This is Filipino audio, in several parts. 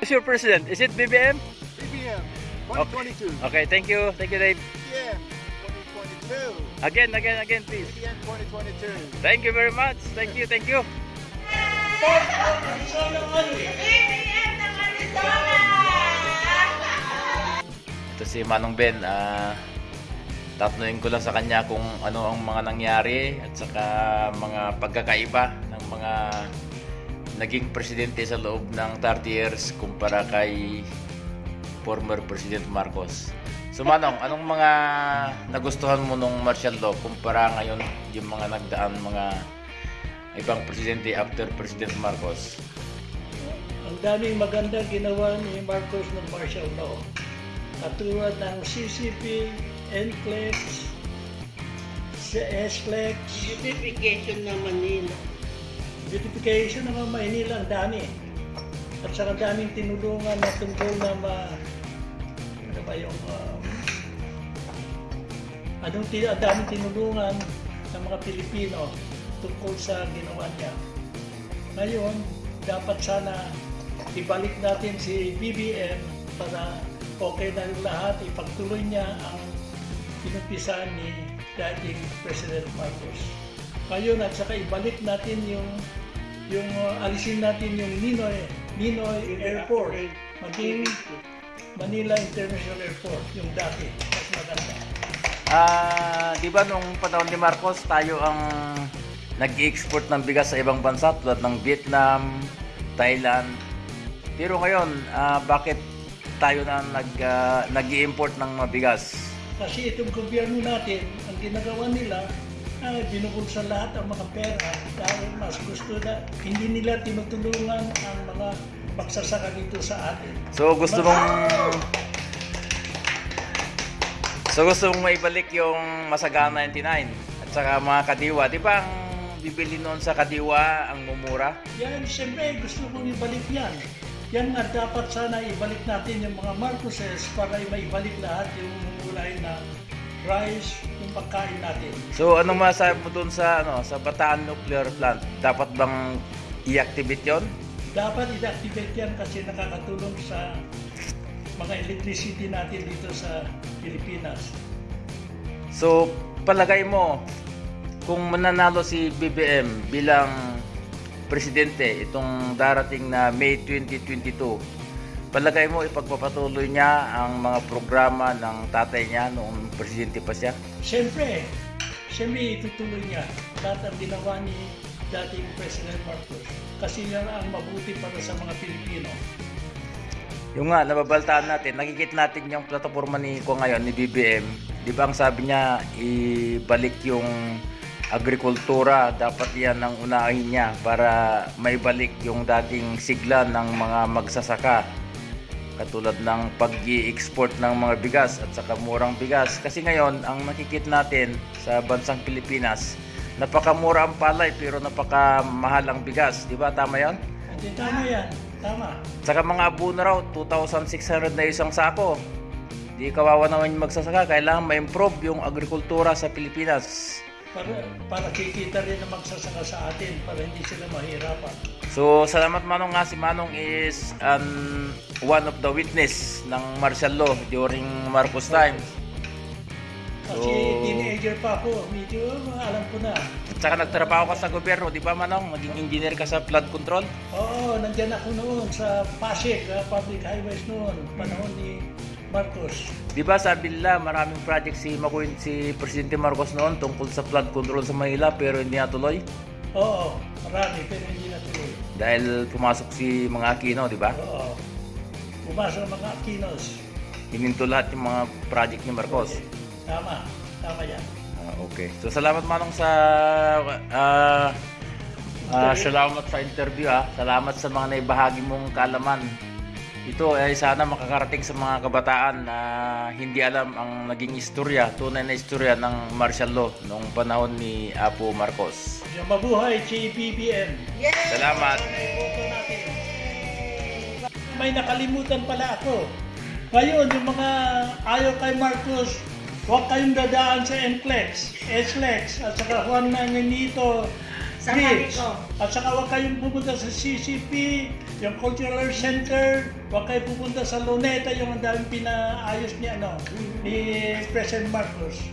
Who's your president? Is it BBM? BBM 2022. Okay, thank you. Thank you, Dave. BBM 2022. Again, again, again, please. BBM 2022. Thank you very much. Thank you, thank you. Ito si Manong Ben. ah tatanungin ko lang sa kanya kung ano ang mga nangyari at saka mga pagkakaiba ng mga naging presidente sa loob ng 30 years kumpara kay former President Marcos. So Manong, anong mga nagustuhan mo nung martial law kumpara ngayon yung mga nagdaan mga ibang presidente after President Marcos? Ang daming maganda ginawa ni Marcos ng martial law. Katulad ng CCP, NCLEX, SLEX, Beautification ng Manila. Beautification ng Maynila, ang dami. At saka daming tinulungan na tungkol na ma... Ano ba yung... Um, anong ti, daming tinulungan ng mga Pilipino tungkol sa ginawa niya. Ngayon, dapat sana ibalik natin si BBM para okay na yung lahat, ipagtuloy niya ang pinumpisahan ni dating President Marcos. Ngayon at saka ibalik natin yung yung uh, alisin natin yung Ninoy Ninoy Airport maging Manila International Airport yung dati mas maganda. Ah, di ba nung panahon ni Marcos tayo ang nag-export ng bigas sa ibang bansa tulad ng Vietnam, Thailand. Pero ngayon, ah, bakit tayo na nag ah, nag-i-import ng mga bigas? Kasi itong gobyerno natin, ang ginagawa nila, ay binubulsa lahat ang mga pera dahil mas gusto na hindi nila tinutulungan ang mga magsasaka dito sa atin. So gusto mong So gusto mong maibalik yung Masagana 99 at saka mga kadiwa. Di ba ang bibili noon sa kadiwa ang mumura? Yan, siyempre gusto kong ibalik yan. Yan nga dapat sana ibalik natin yung mga Marcoses para maibalik lahat yung mulay ng rice, yung pagkain natin. So anong masasabi mo doon sa ano sa Bataan Nuclear Plant? Dapat bang i-activate 'yon? Dapat i-activate yan kasi nakakatulong sa mga electricity natin dito sa Pilipinas. So palagay mo kung mananalo si BBM bilang presidente itong darating na May 2022 palagay mo ipagpapatuloy niya ang mga programa ng tatay niya noong presidente pa siya? Siyempre, siyempre itutuloy niya lahat ang ginawa ni dating President Marcos. Kasi yan ang mabuti para sa mga Pilipino. Yung nga, nababaltaan natin, nakikita natin yung plataforma ni ko ngayon, ni BBM. Di ba ang sabi niya, ibalik yung agrikultura, dapat yan ang unahin niya para maibalik yung dating sigla ng mga magsasaka. Katulad ng pag export ng mga bigas at saka murang bigas. Kasi ngayon, ang nakikita natin sa bansang Pilipinas, napakamura ang palay pero napakamahal ang bigas. Di ba? Tama yan? Yun, tama yan. Tama. Saka mga abono raw, 2,600 na isang sako. Di kawawa naman yung magsasaka. Kailangan ma-improve yung agrikultura sa Pilipinas. Para, para kikita rin na magsasaka sa atin para hindi sila mahirapan. So, salamat Manong nga. Si Manong is um, one of the witness ng martial law during Marcos time. Kasi So- teenager pa ako, medyo alam ko na. At saka nagtrabaho ka sa gobyerno, di ba Manong? Naging engineer ka sa flood control? Oo, nandyan ako noon sa Pasig, ah, public highways noon, panahon ni Marcos. Di ba sabi nila maraming project si Makuin, si Presidente Marcos noon tungkol sa flood control sa Manila pero hindi natuloy? Oo, marami pero hindi. Dahil pumasok si mga Aquino, di ba? Oo. Pumasok ang mga Aquinos. Hininto lahat yung mga project ni Marcos. Tama, tama yan. Ah, okay. So salamat manong sa ah ah, salamat sa interview ha. Salamat sa mga naibahagi mong kaalaman. Ito ay sana makakarating sa mga kabataan na hindi alam ang naging istorya, tunay na istorya ng martial law noong panahon ni Apo Marcos. Yung mabuhay, JPBM. Salamat. May boto natin. May nakalimutan pala ako. Ngayon, yung mga ayaw kay Marcos, huwag kayong dadaan sa NCLEX, SLEX, at saka Juan Nanganito Sa Bridge. At saka huwag kayong pumunta sa CCP, Yung cultural center, huwag kayo pupunta sa Luneta, yung ang daming pinaayos ni, ano, ni President Marcos.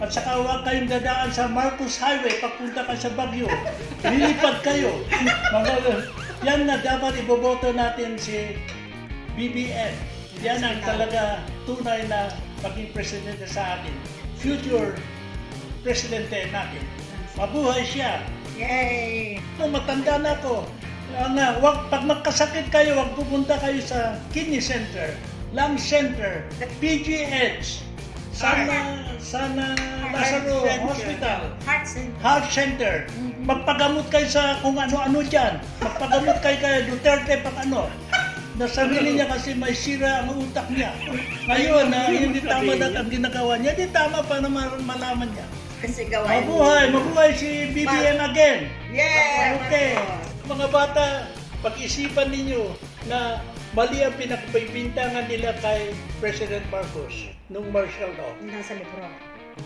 At saka huwag kayong dadaan sa Marcos Highway pagpunta ka sa Baguio. Lilipad kayo. Yan na dapat iboboto natin si BBM. Yan ang talaga tunay na maging presidente sa atin. Future presidente natin. Mabuhay siya. Yay! No, matanda na ako. Nga, wag, pag magkasakit kayo, wag pupunta kayo sa kidney center, lung center, PGH, sana, sana Lazaro. Hospital, Heart Center. Heart Center. Magpagamot kayo sa kung ano-ano dyan. Magpagamot kayo kay Duterte pag ano. Na sarili niya kasi may sira ang utak niya. Ngayon, na hindi tama na ang ginagawa niya, di tama pa na malaman niya. Kasi gawain. Mabuhay, mabuhay si BBM again. Yeah! Okay. Mga bata, pag-isipan ninyo na mali ang pinakapibintangan nila kay President Marcos nung martial law. Nasa libro.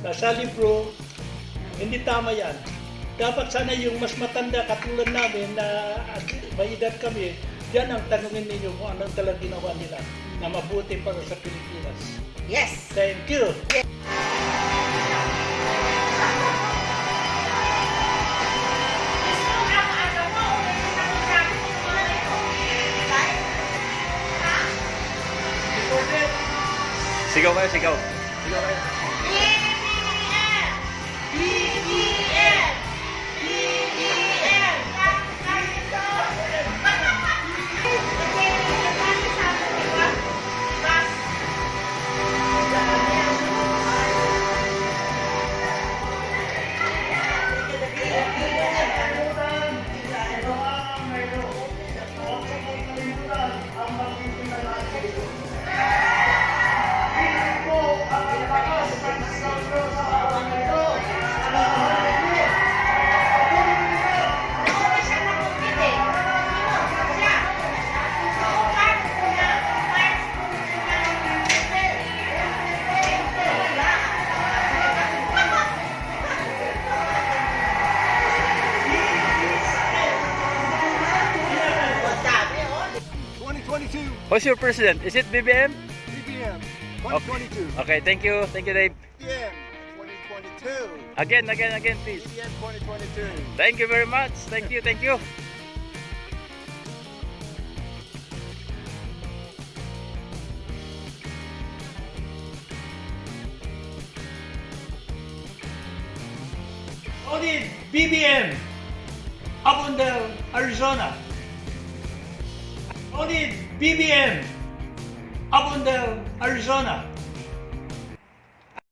Nasa libro, hindi tama yan. Dapat sana yung mas matanda katulad namin na may edad kami, yan ang tanungin ninyo kung anong talagang ginawa nila na mabuti para sa Pilipinas. Yes! Thank you. Sigaw kayo, sigaw. Sabi, 2022 Who's your president? Is it BBM? BBM 2022. Okay, thank you. Thank you, Dave. BBM 2022. Again, again, again, please. BBM 2022. Thank you very much. Thank you, thank you. Only BBM Avondale, Arizona. Only BBM Avondale, Arizona.